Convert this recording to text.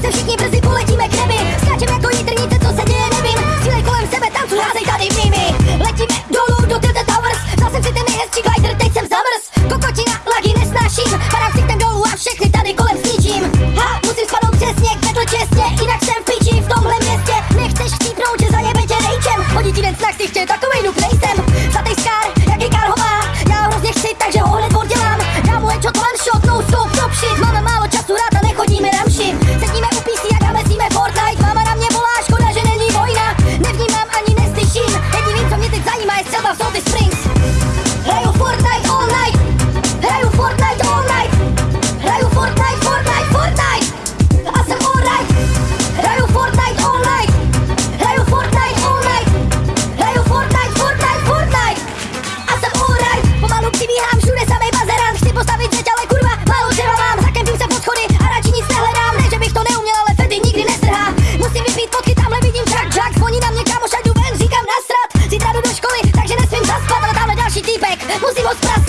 se všichni brzy poletíme k nebi. Skáčem jako jitrnice, co se děje, nevím. Cílej kolem sebe tancu, házej tady v nimi Letíme dolů do Tilted Towers. Zase jsem si ten nejhezčí glider, teď jsem zamrz. Kokotina, lagy nesnáším. Padám si tam dolů a všechny tady kolem sničím Ha, musím spadnout přesně, kvetl čestně Jinak jsem v piči v tomhle městě. Nechceš chcípnout, že zajebe tě rejčem Musí vos